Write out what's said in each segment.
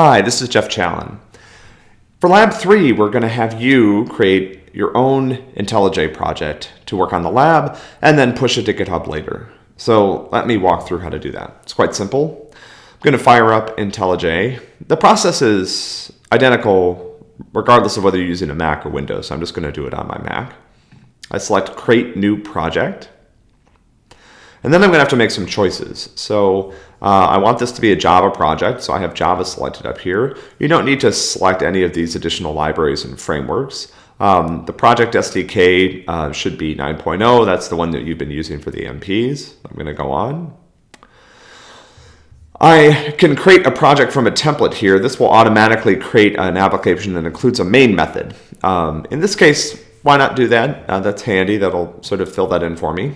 Hi, this is Jeff Challen. For Lab 3, we're going to have you create your own IntelliJ project to work on the lab and then push it to GitHub later. So let me walk through how to do that. It's quite simple. I'm going to fire up IntelliJ. The process is identical regardless of whether you're using a Mac or Windows. So I'm just going to do it on my Mac. I select Create New Project. And then I'm going to have to make some choices. So uh, I want this to be a Java project, so I have Java selected up here. You don't need to select any of these additional libraries and frameworks. Um, the project SDK uh, should be 9.0. That's the one that you've been using for the MPs. I'm going to go on. I can create a project from a template here. This will automatically create an application that includes a main method. Um, in this case, why not do that? Uh, that's handy. That'll sort of fill that in for me.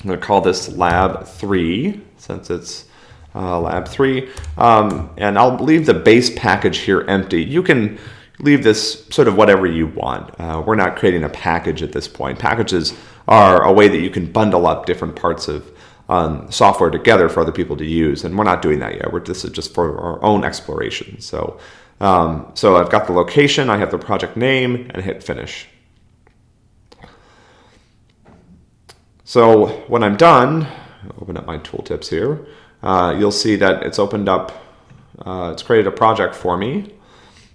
I'm going to call this lab 3 since it's uh, lab 3. Um, and I'll leave the base package here empty. You can leave this sort of whatever you want. Uh, we're not creating a package at this point. Packages are a way that you can bundle up different parts of um, software together for other people to use. And we're not doing that yet. We're, this is just for our own exploration. So, um, so I've got the location, I have the project name, and hit finish. So when I'm done, open up my tooltips here, uh, you'll see that it's opened up, uh, it's created a project for me,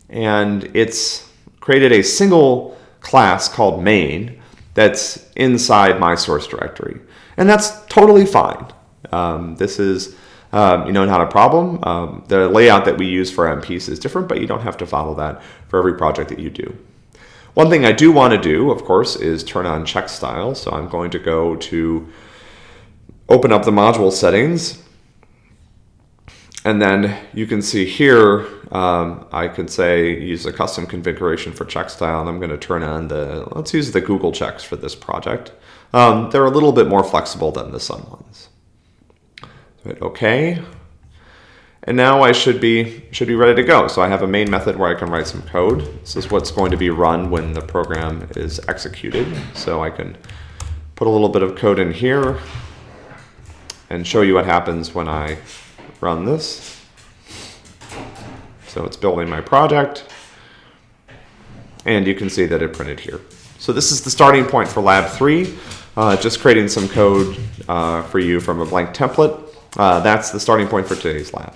and it's created a single class called main that's inside my source directory. And that's totally fine. Um, this is, um, you know, not a problem. Um, the layout that we use for MPs is different, but you don't have to follow that for every project that you do. One thing I do want to do, of course, is turn on check style. So I'm going to go to open up the module settings. And then you can see here, um, I can say use a custom configuration for check style. And I'm going to turn on the, let's use the Google checks for this project. Um, they're a little bit more flexible than the Sun ones. Hit OK. And now I should be, should be ready to go. So I have a main method where I can write some code. This is what's going to be run when the program is executed. So I can put a little bit of code in here and show you what happens when I run this. So it's building my project. And you can see that it printed here. So this is the starting point for lab three. Uh, just creating some code uh, for you from a blank template. Uh, that's the starting point for today's lab.